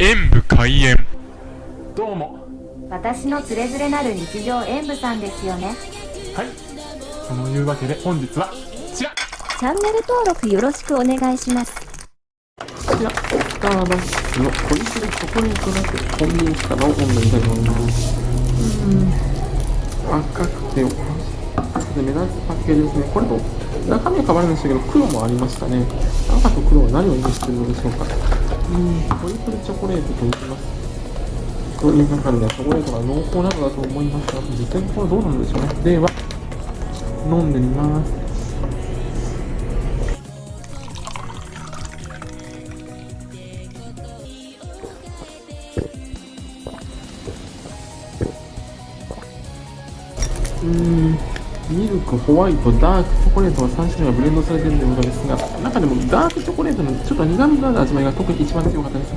演武開演。どうも。私のつれづれなる日常演舞さんですよね。はい。そのいうわけで本日はこちら。こチャンネル登録よろしくお願いします。ちらスターバックスのホイップチョコレートラテコンビニスタバを飲んでみたいと思います。うーん赤くてで目立つパッケージですね。これと中身は変わるんでしたけど黒もありましたね。赤と黒は何を意味しているのでしょうかうーんホイップチョコレートと言いますという中ではチョコレートが濃厚なのだと思いますが実際にこれどうなんでしょうねでは飲んでみますうん。ミルク、ホワイト、ダーク、チョコレートの3種類がブレンドされているということですが、中でもダークチョコレートのちょっと苦味のある味わいが特に一番強かったです。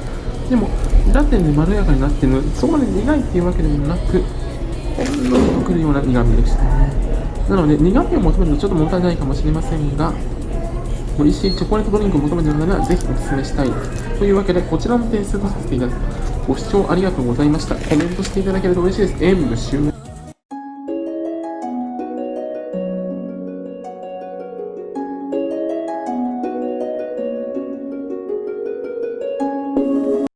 でも、ラテンでまろやかになっているので、そこまで苦いっていうわけでもなく、ほんのりとくるような苦味でしたね。なので、苦味を求めるとちょっと物足りないかもしれませんが、美味しいチョコレートドリンクを求めているのなら、ぜひお勧めしたい。というわけで、こちらの点数とさせていただきます。ご視聴ありがとうございました。コメントしていただけると嬉しいです。演武終了。